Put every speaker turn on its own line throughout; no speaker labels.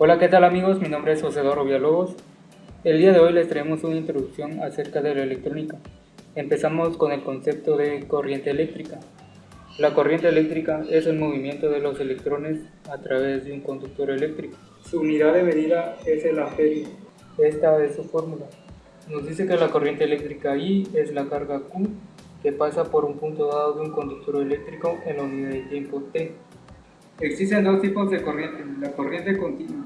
Hola, ¿qué tal amigos? Mi nombre es José Doro Villalobos. El día de hoy les traemos una introducción acerca de la electrónica. Empezamos con el concepto de corriente eléctrica. La corriente eléctrica es el movimiento de los electrones a través de un conductor eléctrico. Su unidad de medida es el amperio. Esta es su fórmula. Nos dice que la corriente eléctrica I es la carga Q que pasa por un punto dado de un conductor eléctrico en la unidad de tiempo T. Existen dos tipos de corriente, la corriente continua.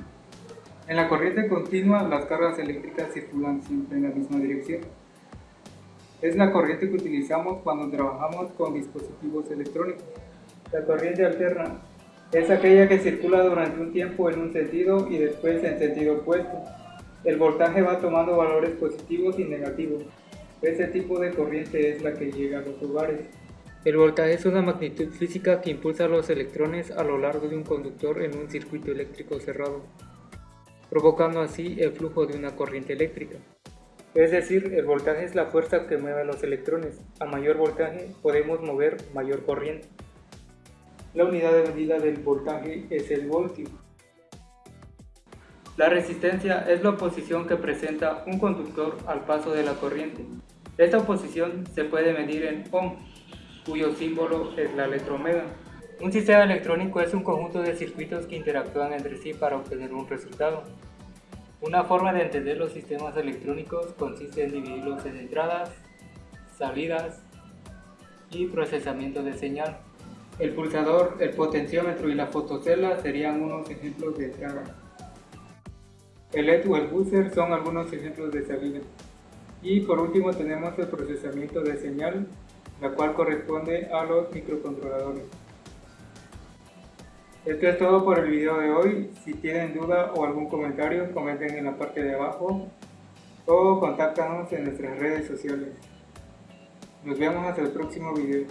En la corriente continua las cargas eléctricas circulan siempre en la misma dirección. Es la corriente que utilizamos cuando trabajamos con dispositivos electrónicos. La corriente alterna es aquella que circula durante un tiempo en un sentido y después en sentido opuesto. El voltaje va tomando valores positivos y negativos. Este tipo de corriente es la que llega a los hogares. El voltaje es una magnitud física que impulsa los electrones a lo largo de un conductor en un circuito eléctrico cerrado, provocando así el flujo de una corriente eléctrica. Es decir, el voltaje es la fuerza que mueve a los electrones. A mayor voltaje podemos mover mayor corriente. La unidad de medida del voltaje es el voltio. La resistencia es la oposición que presenta un conductor al paso de la corriente. Esta oposición se puede medir en ohm cuyo símbolo es la letra omega. Un sistema electrónico es un conjunto de circuitos que interactúan entre sí para obtener un resultado. Una forma de entender los sistemas electrónicos consiste en dividirlos en entradas, salidas y procesamiento de señal. El pulsador, el potenciómetro y la fotocela serían unos ejemplos de entrada. El LED o el buzzer son algunos ejemplos de salida. Y por último tenemos el procesamiento de señal la cual corresponde a los microcontroladores. Esto es todo por el video de hoy. Si tienen duda o algún comentario, comenten en la parte de abajo o contáctanos en nuestras redes sociales. Nos vemos hasta el próximo video.